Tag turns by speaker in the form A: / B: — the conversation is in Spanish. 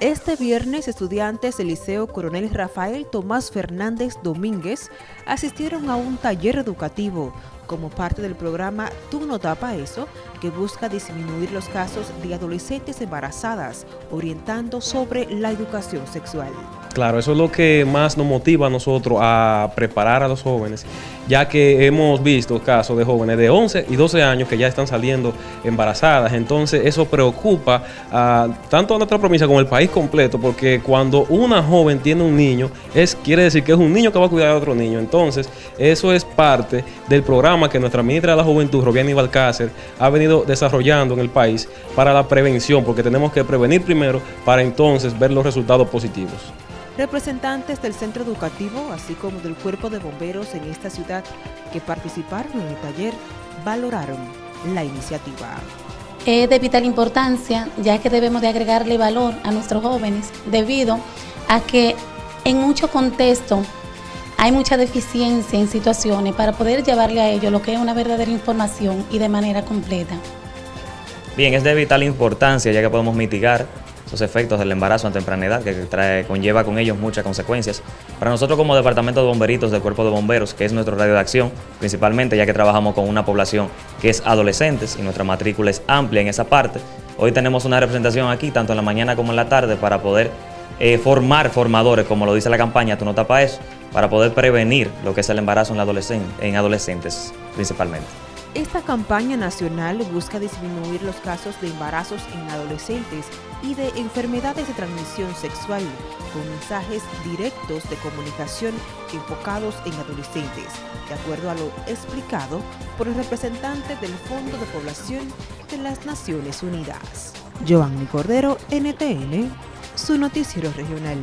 A: Este viernes, estudiantes del Liceo Coronel Rafael Tomás Fernández Domínguez asistieron a un taller educativo como parte del programa Tú no tapa eso, que busca disminuir los casos de adolescentes embarazadas, orientando sobre la educación sexual.
B: Claro, eso es lo que más nos motiva a nosotros a preparar a los jóvenes, ya que hemos visto casos de jóvenes de 11 y 12 años que ya están saliendo embarazadas. Entonces eso preocupa a, tanto a nuestra provincia como al país completo, porque cuando una joven tiene un niño, es, quiere decir que es un niño que va a cuidar a otro niño. Entonces eso es parte del programa que nuestra ministra de la Juventud, Robiani Balcácer, ha venido desarrollando en el país para la prevención, porque tenemos que prevenir primero para entonces ver los resultados positivos.
A: Representantes del centro educativo, así como del cuerpo de bomberos en esta ciudad que participaron en el taller, valoraron la iniciativa.
C: Es de vital importancia, ya que debemos de agregarle valor a nuestros jóvenes, debido a que en muchos contextos hay mucha deficiencia en situaciones para poder llevarle a ellos lo que es una verdadera información y de manera completa.
D: Bien, es de vital importancia ya que podemos mitigar los efectos del embarazo a temprana edad, que trae, conlleva con ellos muchas consecuencias. Para nosotros como Departamento de Bomberitos del Cuerpo de Bomberos, que es nuestro radio de acción, principalmente ya que trabajamos con una población que es adolescentes y nuestra matrícula es amplia en esa parte, hoy tenemos una representación aquí, tanto en la mañana como en la tarde, para poder eh, formar formadores, como lo dice la campaña, tú no tapas eso, para poder prevenir lo que es el embarazo en, en adolescentes principalmente.
A: Esta campaña nacional busca disminuir los casos de embarazos en adolescentes y de enfermedades de transmisión sexual, con mensajes directos de comunicación enfocados en adolescentes, de acuerdo a lo explicado por el representante del Fondo de Población de las Naciones Unidas. Joanny Cordero, NTN, su noticiero regional.